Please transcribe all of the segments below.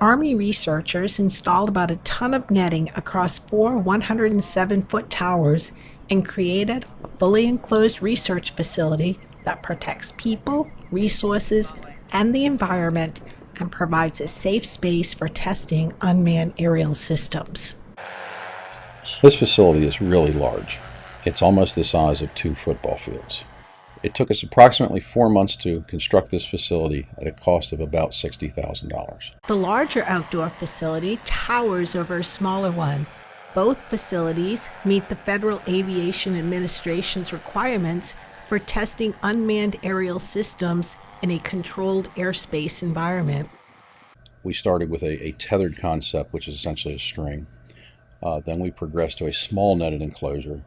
Army researchers installed about a ton of netting across four 107 foot towers and created a fully enclosed research facility that protects people, resources, and the environment and provides a safe space for testing unmanned aerial systems. This facility is really large. It's almost the size of two football fields. It took us approximately four months to construct this facility at a cost of about $60,000. The larger outdoor facility towers over a smaller one. Both facilities meet the Federal Aviation Administration's requirements for testing unmanned aerial systems in a controlled airspace environment. We started with a, a tethered concept, which is essentially a string. Uh, then we progressed to a small netted enclosure.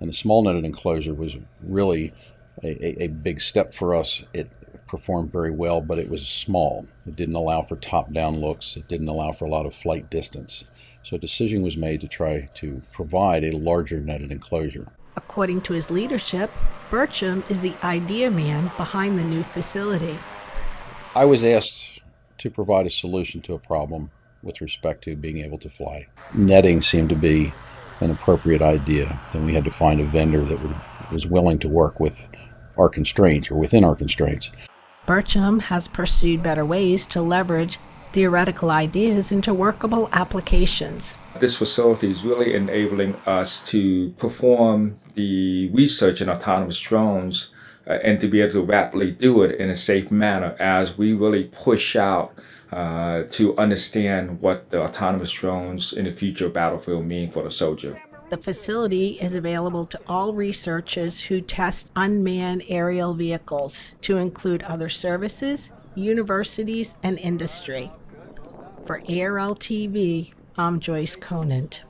And the small netted enclosure was really a, a, a big step for us. It performed very well, but it was small. It didn't allow for top-down looks. It didn't allow for a lot of flight distance. So a decision was made to try to provide a larger netted enclosure. According to his leadership, Burcham is the idea man behind the new facility. I was asked to provide a solution to a problem with respect to being able to fly. Netting seemed to be an appropriate idea. Then we had to find a vendor that would, was willing to work with our constraints or within our constraints. Burcham has pursued better ways to leverage theoretical ideas into workable applications. This facility is really enabling us to perform the research in autonomous drones uh, and to be able to rapidly do it in a safe manner as we really push out uh, to understand what the autonomous drones in the future battlefield mean for the soldier. The facility is available to all researchers who test unmanned aerial vehicles, to include other services, universities, and industry. For ARL TV, I'm Joyce Conant.